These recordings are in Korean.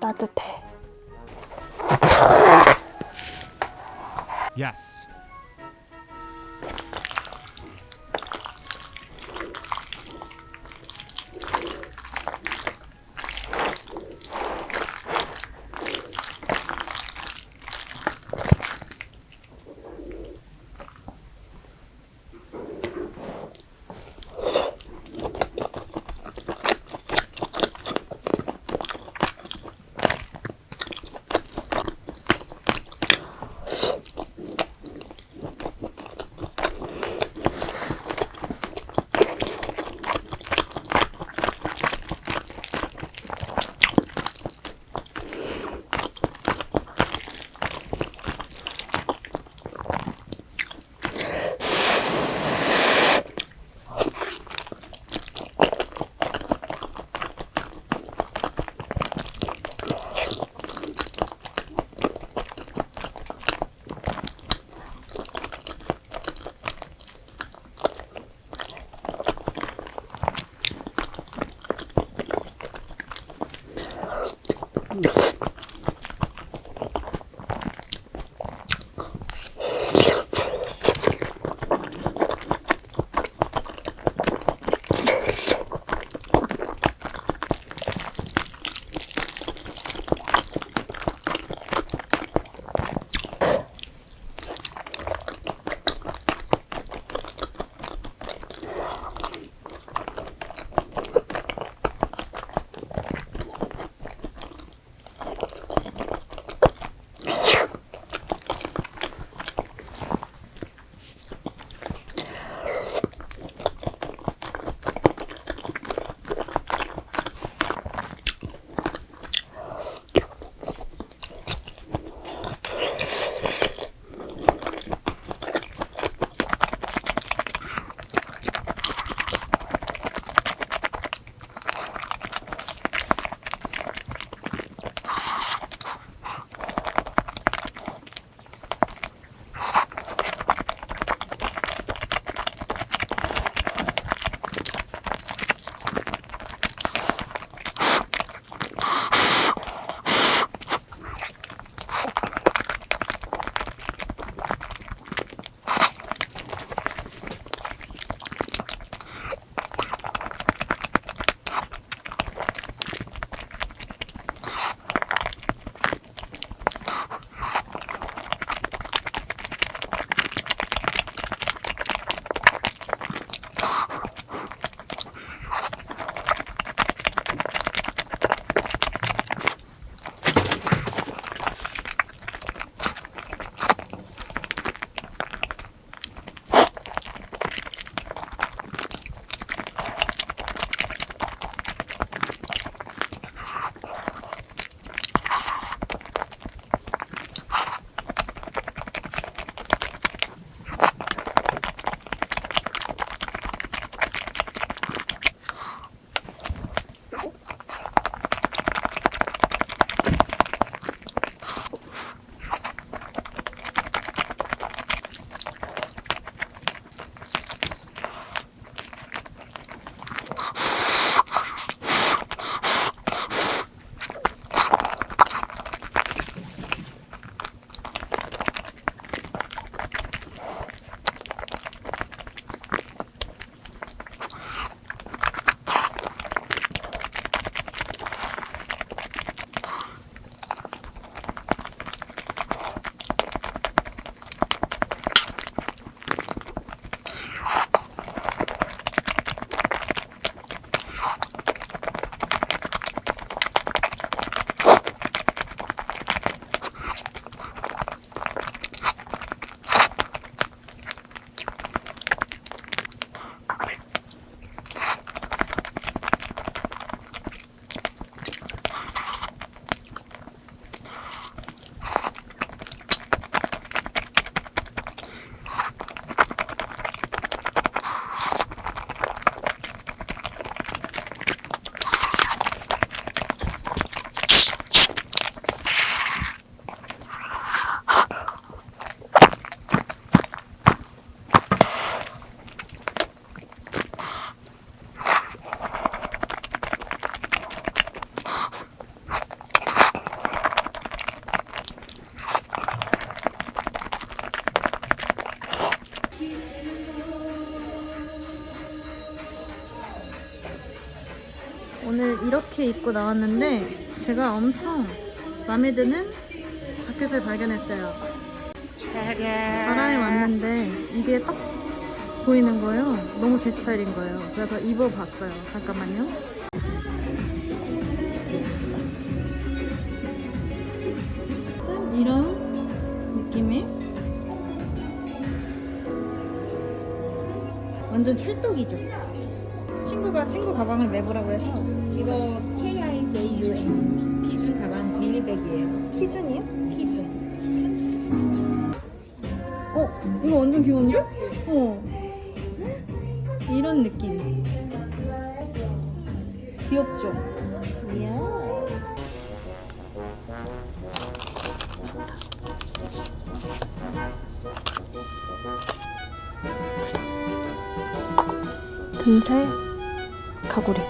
따뜻해. Yes. 이렇게 입고 나왔는데 제가 엄청 마음에 드는 자켓을 발견했어요. 자라에 왔는데 이게 딱 보이는 거예요. 너무 제 스타일인 거예요. 그래서 입어봤어요. 잠깐만요. 이런 느낌의 완전 찰떡이죠. 친구가 친구 가방을 내보라고 해서 이거 KIJUN 키준 가방 비닐백이에요. 키준이요? 키준. 어? 이거 완전 귀여운데? 어. 이런 느낌. 귀엽죠? 이야. 틈새 가구리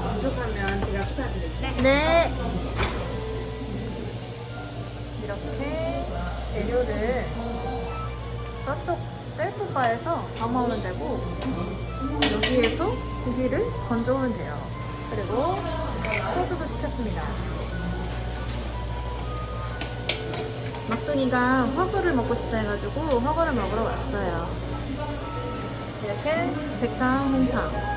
부족하면 제가 추가드릴게요. 네. 이렇게 재료를 저쪽 셀프바에서 담아오면 되고 여기에서 고기를 건져오면 돼요. 그리고 소주도 시켰습니다. 막둥이가 화구를 먹고 싶다 해가지고 화구를 먹으러 왔어요. 이렇게 백탕, 홍탕